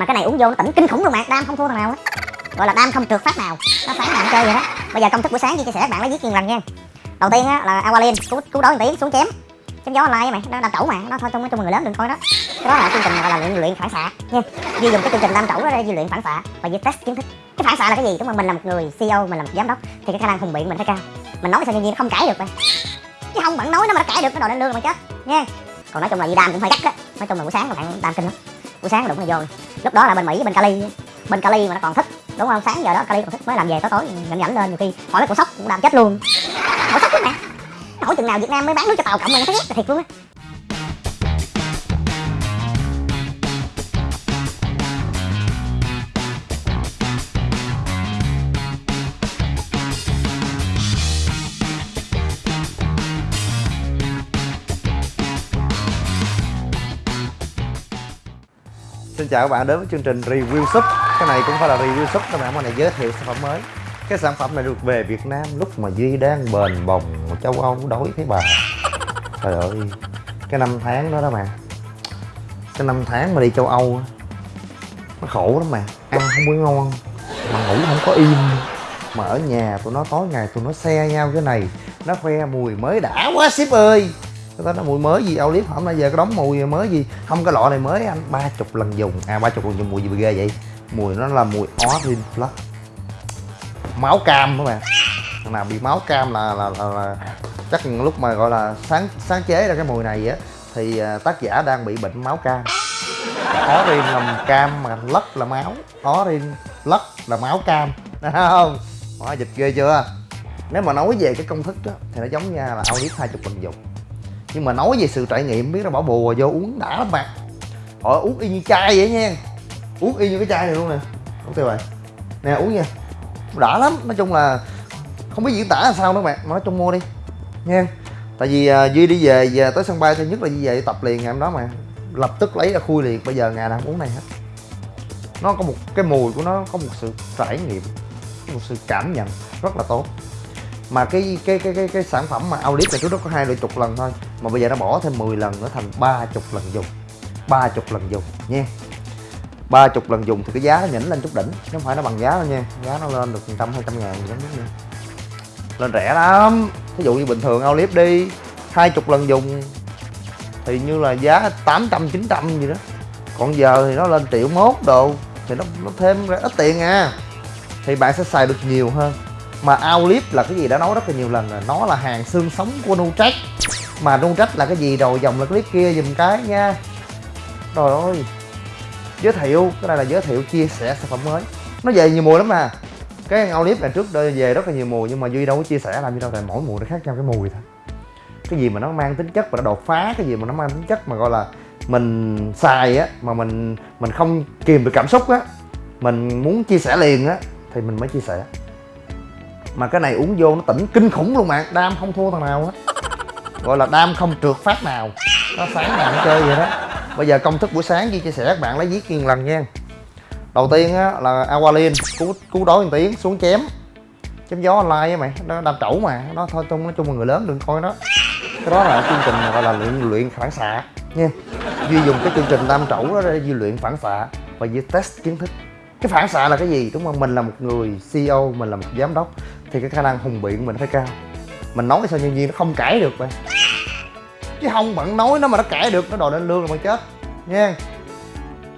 mà cái này uống vô nó tỉnh kinh khủng luôn mà, đam không thua thằng nào á. Gọi là đam không trượt phát nào, nó sáng bạn chơi vậy đó. Bây giờ công thức buổi sáng chia sẻ các bạn lấy viết kiên lần nha. Đầu tiên á, là aqualin cứu cứu đói tiếng xuống chém. Chém gió online mày nó đam trẩu mà, nó thôi trong trong người lớn đừng coi đó. Cái đó là chương trình gọi là luyện luyện phản xạ nha. Duy dùng cái chương trình đam trẩu đó để duy luyện phản xạ và duy test kiến thức. Cái phản xạ là cái gì? Đúng không? Mình là một người ceo mình là một giám đốc, thì cái khả năng hùng biện mình phải cao. Mình nói sao nhân viên nó không cãi được mày chứ không bạn nói nó mà nó cãi được, nó đòi lên lương mà chết nha. Còn nói chung là gì đam cũng phải gắt á nói chung là buổi sáng các bạn đam kinh lắm buổi sáng đụng nó vô. Lúc đó là bên mỹ, bên cali. Bên cali mà nó còn thích, đúng không? Sáng giờ đó cali còn thích mới làm về tối tối, nhẫn nhẫn lên. Nhiều khi hỏi mấy cổ sốc cũng làm chết luôn. Hỏi sốc lắm mẹ hỏi chừng nào việt nam mới bán nước cho tàu cộng mà nó thấy ghét thiệt luôn á. Xin chào các bạn, đến với chương trình review súp Cái này cũng phải là review súp các bạn hôm nay giới thiệu sản phẩm mới. Cái sản phẩm này được về Việt Nam lúc mà Duy đang bền bồng, châu Âu đói thấy bà. Trời ơi, Cái năm tháng đó đó mà. Cái năm tháng mà đi châu Âu Nó khổ lắm mà. Ăn không có ngon, Mà ngủ không có im. Mà ở nhà tụi nó tối ngày tụi nó xe nhau cái này, Nó khoe mùi mới đã quá ship ơi cái đó nó mùi mới gì ao Olive hôm nay giờ cái đóng mùi mới gì? Không cái lọ này mới anh. Ba chục lần dùng. À ba chục lần dùng mùi gì ghê vậy? Mùi nó là mùi orange plus. Máu cam các bạn thằng nào bị máu cam là là, là, là chắc lúc mà gọi là sáng sáng chế ra cái mùi này á thì à, tác giả đang bị bệnh máu cam. Orin là cam mà lất là máu. Orin lất là máu cam. Đúng không? Hóa dịch ghê chưa? Nếu mà nói về cái công thức đó, thì nó giống nha là ao Olive hai chục lần dùng nhưng mà nói về sự trải nghiệm biết nó bỏ bùa vô uống đã lắm bạn. Họ uống y như chai vậy nha. Uống y như cái chai này luôn nè. Ok tiêu rồi. Nè uống nha. Đã lắm. Nói chung là không biết diễn tả là sao nữa bạn. Nói chung mua đi. Nha. Tại vì uh, duy đi về, về tới sân bay thứ nhất là duy về tập liền ngày hôm đó mà. Lập tức lấy ra khui liền. Bây giờ ngày nào cũng uống này hết. Nó có một cái mùi của nó có một sự trải nghiệm một sự cảm nhận rất là tốt. Mà cái cái cái cái, cái sản phẩm mà Audit này trước đó có hai chục lần thôi mà bây giờ nó bỏ thêm 10 lần nó thành ba chục lần dùng. Ba chục lần dùng nha. Ba chục lần dùng thì cái giá nó nhỉnh lên chút đỉnh chứ không phải nó bằng giá đâu nha. Giá nó lên được trăm hai trăm ngàn gì đó nữa lên rẻ lắm. Ví dụ như bình thường Audit đi hai chục lần dùng thì như là giá 800 900 gì đó. Còn giờ thì nó lên triệu mốt đồ thì nó, nó thêm ra ít tiền à. Thì bạn sẽ xài được nhiều hơn. Mà Aulip là cái gì đã nói rất là nhiều lần rồi. Nó là hàng xương sống của Nutrec mà Nutrec là cái gì? Đồ dòng là clip kia dùm cái nha. Trời ơi. Giới thiệu, cái này là giới thiệu chia sẻ sản phẩm mới. Nó về nhiều mùi lắm mà. Cái ao clip này trước đây về rất là nhiều mùi nhưng mà duy đâu có chia sẻ làm gì đâu, tại mỗi mùi nó khác nhau cái mùi thôi. Cái gì mà nó mang tính chất và nó đột phá, cái gì mà nó mang tính chất mà gọi là mình xài á, mà mình mình không kìm được cảm xúc á, mình muốn chia sẻ liền á, thì mình mới chia sẻ. Mà cái này uống vô nó tỉnh kinh khủng luôn bạn đam không thua thằng nào hết gọi là đam không trượt phát nào. Nó sáng nào cũng chơi vậy đó. Bây giờ công thức buổi sáng Duy chia sẻ các bạn lấy viết kiên lần nha. Đầu tiên á, là aqualin cứu cứu đói một tiếng xuống chém. Chém gió online á mày nó đam trẩu mà. Nó thôi chung nói chung là người lớn đừng coi nó. Cái đó là chương trình gọi là luyện luyện phản xạ nha. Duy dùng cái chương trình đam trẩu đó để duy luyện phản xạ và duy test kiến thức. Cái phản xạ là cái gì? Đúng không? Mình là một người ceo mình là một giám đốc. Thì cái khả năng hùng biện mình phải cao mình nói sao nhân viên nó không cãi được vậy chứ không, bạn nói nó mà nó cãi được, nó đòi lên lương là bạn chết. Nha.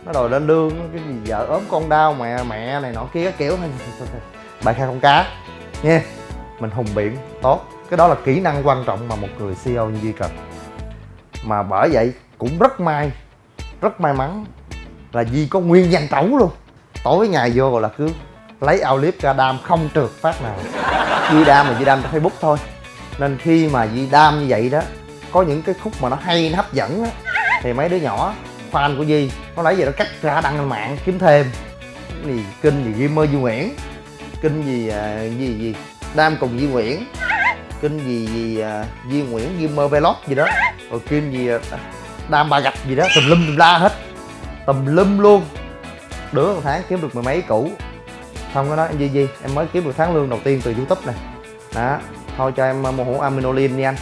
Nó đòi lên lương, cái gì vợ ốm con đau, mẹ mẹ này nọ kia kiểu. Bài khai con cá. Nha. Mình hùng biện, tốt. Cái đó là kỹ năng quan trọng mà một người ceo như duy cần. Mà bởi vậy cũng rất may rất may mắn là Di có nguyên danh tẩu luôn. Tối ngày vô là cứ lấy ao clip ra đam không trượt phát nào. Di đam mà Di đam trên Facebook thôi nên khi mà Di đam như vậy đó có những cái khúc mà nó hay nó hấp dẫn á thì mấy đứa nhỏ fan của Di nó lấy về nó cắt ra đăng lên mạng kiếm thêm. Cái gì? Kinh gì? Gamer Duy Nguyễn. Kinh gì à, gì gì? Đam cùng Duy Nguyễn. Kinh gì gì à, Duy Nguyễn Gamer Vlog gì đó. Rồi kinh gì à, đam ba gạch gì đó. Tùm lum tùm la hết. Tùm lum luôn. Đứa một tháng kiếm được mười mấy củ. Xong cái đó em gì gì em mới kiếm được tháng lương đầu tiên từ youtube này. Đó thôi cho em uh, mua hũ aminolin đi anh.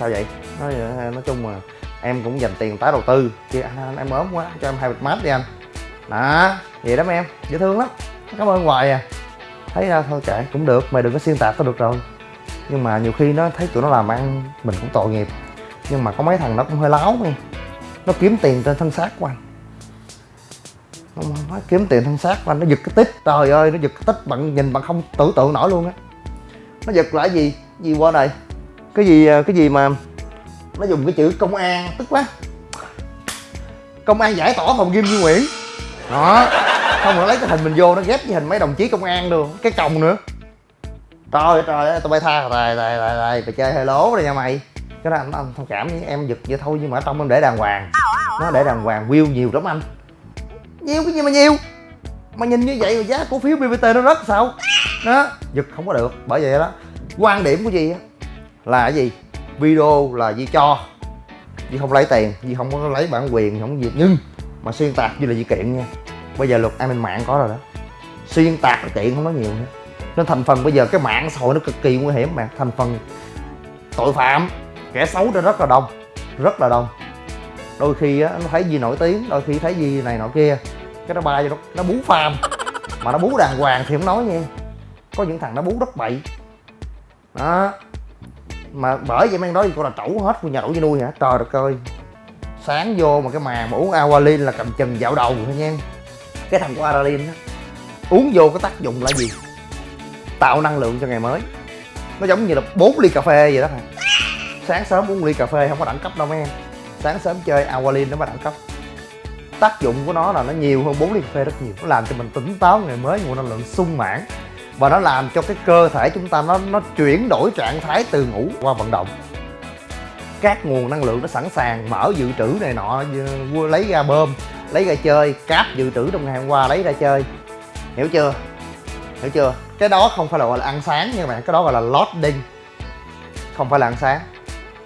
Sao vậy? Nói, ờ, nói chung mà em cũng dành tiền tái đầu tư. Chứ anh, anh em ốm quá cho em hai bịch mát đi anh. Đó vậy đó mấy em. Dễ thương lắm. Cảm ơn hoài à. Thấy ra thôi kệ cũng được mày đừng có xuyên tạc tao được rồi. Nhưng mà nhiều khi nó thấy tụi nó làm ăn mình cũng tội nghiệp. Nhưng mà có mấy thằng nó cũng hơi láo nghe nó kiếm tiền trên thân xác của anh. Nó nó kiếm tiền thân xác của anh nó giật cái tít trời ơi nó giật cái tít bạn nhìn bạn không tưởng tượng nổi luôn á nó giật lại gì? Gì qua đây cái gì à, cái gì mà nó dùng cái chữ công an tức quá. Công an giải tỏa phòng kim duy nguyễn. Đó. Không nó lấy cái hình mình vô nó ghép với hình mấy đồng chí công an luôn. Cái còng nữa. Trời ơi trời ơi tụi bay tha. Rồi rồi rồi rồi mày chơi hơi lố rồi nha mày. Cái đó anh, anh thông cảm với em giật vậy thôi nhưng mà ở trong em để đàng hoàng. Nó để đàng hoàng view nhiều lắm anh. Nhiều cái gì mà nhiều? Mà nhìn như vậy mà giá cổ phiếu bbt nó rớt sao? Đó. Giật không có được, bởi vậy đó. Quan điểm của gì là cái gì? Video là gì cho. Gì không lấy tiền gì không có lấy bản quyền, không có gì nhưng mà xuyên tạc như là gì kiện nha. Bây giờ luật an ninh mạng có rồi đó. Xuyên tạc là kiện không nói nhiều nữa. Nên thành phần bây giờ cái mạng xã hội nó cực kỳ nguy hiểm mà. Thành phần tội phạm, kẻ xấu nó rất là đông, rất là đông. Đôi khi á, nó thấy gì nổi tiếng, đôi khi thấy gì này nọ kia cái nó bay vô nó, nó bú phàm mà nó bú đàng hoàng thì không nói nha có những thằng nó bú rất bậy. Đó. Mà bởi vậy mang nói con là trẩu hết của nhà đổ như nuôi hả? Trời đất ơi. Sáng vô mà cái màn mà uống Aqualin là cầm chừng dạo đầu thôi nha. Cái thằng của Aqualin á uống vô có tác dụng là gì? Tạo năng lượng cho ngày mới. Nó giống như là 4 ly cà phê vậy đó hả? Sáng sớm uống ly cà phê không có đẳng cấp đâu mấy em. Sáng sớm chơi Aqualin nó mới đẳng cấp tác dụng của nó là nó nhiều hơn 4 ly cà phê rất nhiều. Nó làm cho mình tỉnh táo ngày mới, nguồn năng lượng sung mãn. Và nó làm cho cái cơ thể chúng ta nó nó chuyển đổi trạng thái từ ngủ qua vận động. Các nguồn năng lượng nó sẵn sàng mở dự trữ này nọ lấy ra bơm, lấy ra chơi, cáp dự trữ trong ngày hôm qua lấy ra chơi. Hiểu chưa? Hiểu chưa? Cái đó không phải là gọi là ăn sáng nha bạn, cái đó gọi là loading. Không phải là ăn sáng.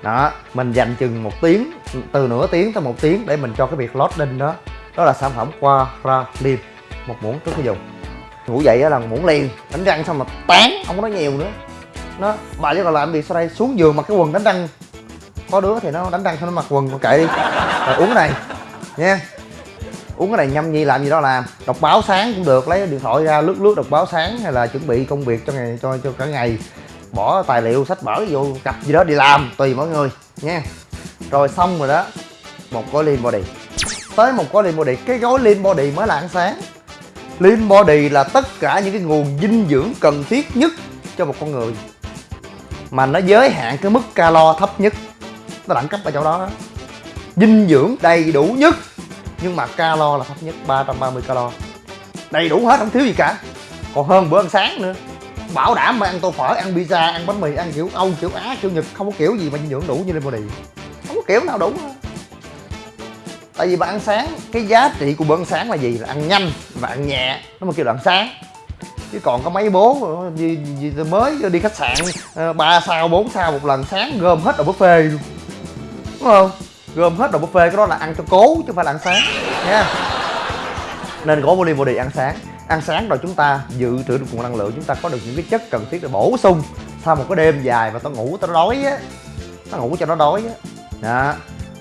Đó, mình dành chừng một tiếng từ nửa tiếng tới một tiếng để mình cho cái việc loading đó. Đó là sản phẩm qua ra lim, một muỗng trước khi dùng. Ngủ dậy là muỗng liền, đánh răng xong mà tán, không có nói nhiều nữa. Nó, bà chứ còn làm việc sau đây? Xuống giường mặc cái quần đánh răng. Có đứa thì nó đánh răng xong nó mặc quần kệ đi. Rồi uống cái này, nha. Uống cái này nhâm nhi làm gì đó làm. Đọc báo sáng cũng được, lấy điện thoại ra lướt lướt đọc báo sáng hay là chuẩn bị công việc cho ngày, cho cho cả ngày. Bỏ tài liệu, sách vở vô, cặp gì đó đi làm, tùy mọi người, nha rồi xong rồi đó. Một gói lean body. Tới một gói lean body. Cái gói lean body mới là ăn sáng. Lean body là tất cả những cái nguồn dinh dưỡng cần thiết nhất cho một con người. Mà nó giới hạn cái mức calo thấp nhất. Nó đẳng cấp ở chỗ đó đó. Dinh dưỡng đầy đủ nhất. Nhưng mà calo là thấp nhất 330 calo. Đầy đủ hết, không thiếu gì cả. Còn hơn bữa ăn sáng nữa. Bảo đảm mà ăn tô phở, ăn pizza, ăn bánh mì, ăn kiểu âu, kiểu á, kiểu nhật, không có kiểu gì mà dinh dưỡng đủ như lên body kiểu nào đủ hết. tại vì bạn ăn sáng cái giá trị của bữa ăn sáng là gì? Là ăn nhanh và ăn nhẹ. Nó mới kêu là ăn sáng. Chứ còn có mấy bố gì, gì, gì mới ờ, đi khách sạn ờ, ba sao bốn sao một lần sáng gom hết đồ buffet luôn. Đúng không? Gom hết đồ buffet cái đó là ăn cho cố chứ không phải là ăn sáng. Nha. Nên gỗ body body ăn sáng. Ăn sáng rồi chúng ta dự trữ được nguồn năng lượng chúng ta có được những cái chất cần thiết để bổ sung sau một cái đêm dài mà tao ngủ tao đói á. Tao ngủ cho nó đói á đó.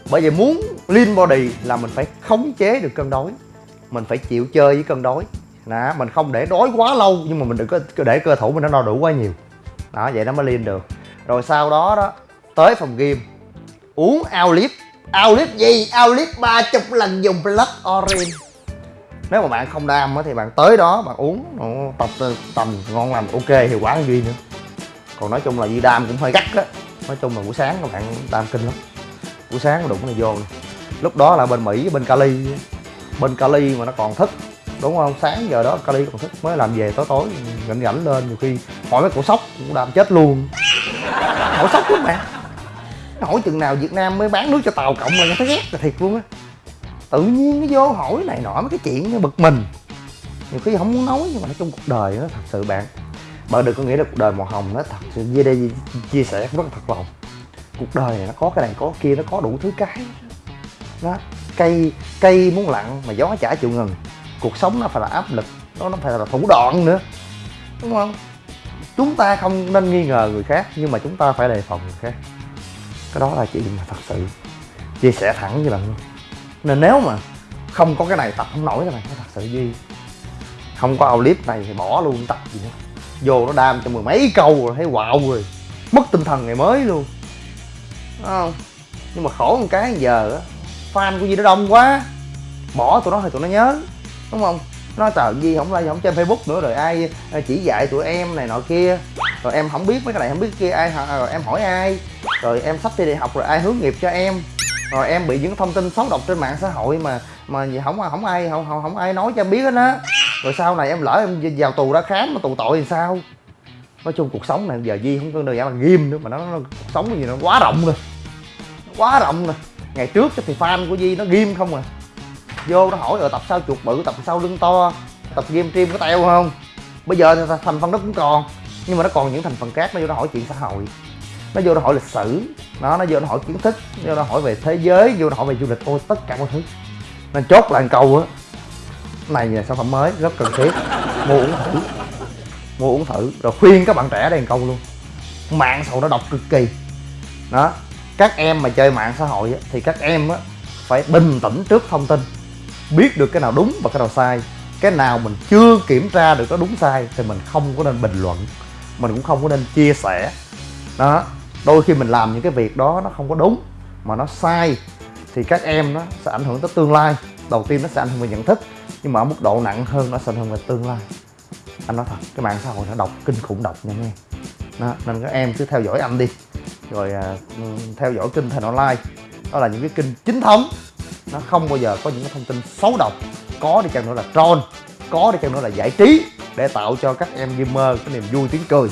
Bởi vậy muốn lean body là mình phải khống chế được cân đói mình phải chịu chơi với cân đói đó, mình không để đói quá lâu, nhưng mà mình đừng có để cơ thủ mình nó no đủ quá nhiều. Đó, vậy nó mới lean được. Rồi sau đó đó, tới phòng gym. Uống Aulip Aulip gì? Aolip ba chục lần dùng Blood Orange. Nếu mà bạn không đam thì bạn tới đó bạn uống tập tầm ngon lành, ok, hiệu quả hơn duy nữa. Còn nói chung là gì đam cũng hơi gắt á. Nói chung là buổi sáng các bạn đam kinh lắm buổi sáng đụng này vô. Nè. lúc đó là bên mỹ, bên cali. Bên cali mà nó còn thức, đúng không? Sáng giờ đó cali còn thức, mới làm về tối tối, rảnh rảnh lên, nhiều khi hỏi mấy cổ sóc cũng làm chết luôn. Hỏi sóc lắm bạn. Hỏi chừng nào việt nam mới bán nước cho tàu cộng mà nó thấy ghét là thiệt luôn á. Tự nhiên nó vô hỏi này nọ mấy cái chuyện nó bực mình. Nhiều khi không muốn nói nhưng mà nói chung cuộc đời nó thật sự bạn. Bạn đừng có nghĩ là cuộc đời màu hồng nó thật sự dưới đây chia sẻ rất là thật lòng cuộc đời này nó có cái này có cái kia, nó có đủ thứ cái. Đó, cây cây muốn lặng mà gió chả chịu ngừng, cuộc sống nó phải là áp lực, nó nó phải là thủ đoạn nữa, đúng không? Chúng ta không nên nghi ngờ người khác, nhưng mà chúng ta phải đề phòng người khác. Cái đó là chuyện mà thật sự chia sẻ thẳng với bạn luôn. Nên nếu mà không có cái này, tập không nổi cái này nói thật sự duy không có clip này thì bỏ luôn, tập gì nữa. Vô nó đam cho mười mấy câu rồi, thấy wow rồi mất tinh thần ngày mới luôn. Đúng không. Nhưng mà khổ một cái giờ á fan của Di nó đông quá. Bỏ tụi nó thì tụi nó nhớ đúng không? Nó tờ Di không like không trên Facebook nữa rồi ai à, chỉ dạy tụi em này nọ kia. Rồi em không biết mấy cái này không biết kia ai à, rồi em hỏi ai. Rồi em sắp thi đại học rồi ai hướng nghiệp cho em. Rồi em bị những thông tin xấu độc trên mạng xã hội mà mà gì không không ai không không, không ai nói cho em biết hết á. Rồi sau này em lỡ em vào tù ra khám mà tù tội thì sao? Nói chung cuộc sống này giờ di không có đơn giản là nghiêm nữa mà nó, nó cuộc sống gì nó quá rộng rồi quá rộng rồi ngày trước thì fan của di nó ghim không à. Vô nó hỏi ở tập sau chuột bự, tập sau lưng to? Tập game stream có teo không? Bây giờ thì thành phần nó cũng còn, nhưng mà nó còn những thành phần khác. Nó vô nó hỏi chuyện xã hội. Nó vô nó hỏi lịch sử. Nó nó vô nó hỏi kiến thức. Nó vô nó hỏi về thế giới. Vô nó hỏi về du lịch. Ôi, tất cả mọi thứ. Nên chốt là câu á, này là sản phẩm mới, rất cần thiết. Mua uống thử. Mua uống thử. Rồi khuyên các bạn trẻ đèn câu luôn. Mạng sầu nó độc cực kỳ. Đó các em mà chơi mạng xã hội á, thì các em á, phải bình tĩnh trước thông tin biết được cái nào đúng và cái nào sai. Cái nào mình chưa kiểm tra được nó đúng sai thì mình không có nên bình luận mình cũng không có nên chia sẻ. Đó đôi khi mình làm những cái việc đó nó không có đúng mà nó sai thì các em nó sẽ ảnh hưởng tới tương lai. Đầu tiên nó sẽ ảnh hưởng về nhận thức nhưng mà ở mức độ nặng hơn nó sẽ ảnh hưởng về tương lai. Anh nói thật cái mạng xã hội nó độc kinh khủng độc nha nghe. Đó, nên các em cứ theo dõi anh đi rồi à, ừ, theo dõi kênh thành online. Đó là những cái kênh chính thống. Nó không bao giờ có những cái thông tin xấu độc. Có đi chăng nữa là troll. Có đi chăng nữa là giải trí. Để tạo cho các em gamer cái niềm vui tiếng cười.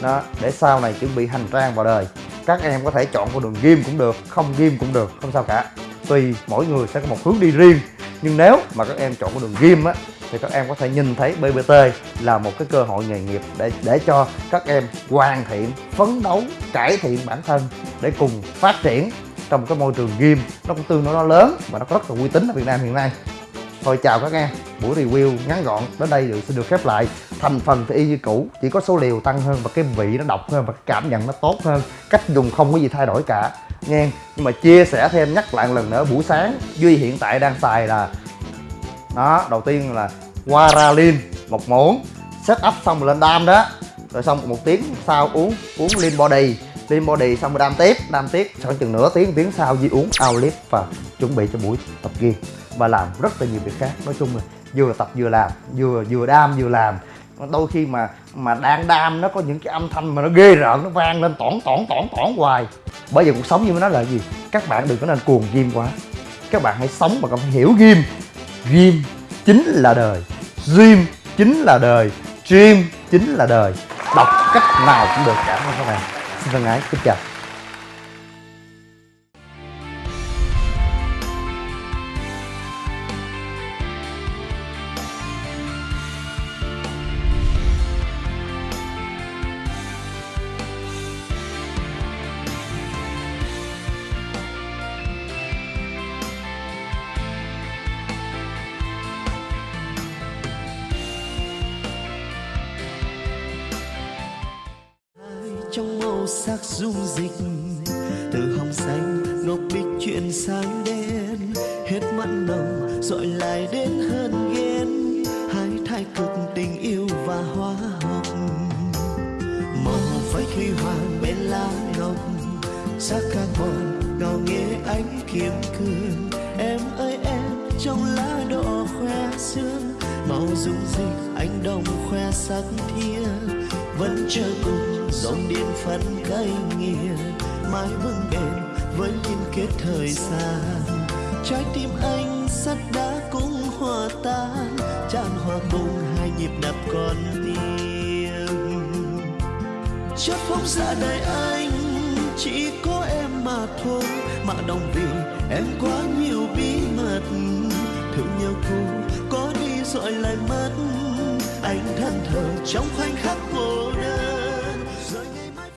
Đó, để sau này chuẩn bị hành trang vào đời. Các em có thể chọn con đường game cũng được, không game cũng được, không sao cả. Tùy mỗi người sẽ có một hướng đi riêng. Nhưng nếu mà các em chọn con đường game á thì các em có thể nhìn thấy BBT là một cái cơ hội nghề nghiệp để để cho các em hoàn thiện, phấn đấu, cải thiện bản thân để cùng phát triển trong cái môi trường game nó cũng tương đối nó lớn và nó có rất là uy tín ở Việt Nam hiện nay. Thôi chào các em, buổi review ngắn gọn, đến đây được xin được khép lại. Thành phần thì y như cũ, chỉ có số liều tăng hơn và cái vị nó độc hơn và cái cảm nhận nó tốt hơn. Cách dùng không có gì thay đổi cả, nghe. Nhưng mà chia sẻ thêm nhắc lại một lần nữa, buổi sáng duy hiện tại đang xài là đó, đầu tiên là Guaralin một muỗng. Set up xong rồi lên đam đó. Rồi xong một tiếng sau uống uống lean body. Lean body xong rồi đam tiếp đam tiếp. Khoảng chừng nửa tiếng tiếng sau di uống outlift và chuẩn bị cho buổi tập gym. Và làm rất là nhiều việc khác. Nói chung là vừa tập vừa làm, vừa vừa đam vừa làm. Đôi khi mà mà đang đam nó có những cái âm thanh mà nó ghê rợn, nó vang lên tỏn tỏn tỏn tỏn hoài. Bởi vì cuộc sống như nó là gì? Các bạn đừng có nên cuồng gym quá. Các bạn hãy sống mà còn phải hiểu gym. Dream chính là đời. Dream chính là đời. Dream chính là đời. Đọc cách nào cũng được cả các bạn xin thân ái, kính chào. Sắc dung dịch. Từ hồng xanh, ngọc bích chuyển sang đen. Hết mặn nồng dội lại đến hơn ghen. Hai thái cực tình yêu và hóa học màu phách huy hoàng bên lá ngọc. Sắc carbon ngào nghe ánh kiếm cương. Em ơi, em, trong lá đỏ khoe xương màu dung dịch anh đồng khoe sắc thiên vẫn chờ cùng dòng điện phân cay nghiền mãi vững bền với liên kết thời gian. Trái tim anh sắt đá cũng hòa tan, tràn hòa cùng hai nhịp đập con tim chót phóng xa đời anh, chỉ có em mà thôi, mà đồng vì em quá nhiều bí mật. Thương nhau cũ có đi rồi lại mất anh thân thờ trong khoảnh khắc cô đơn.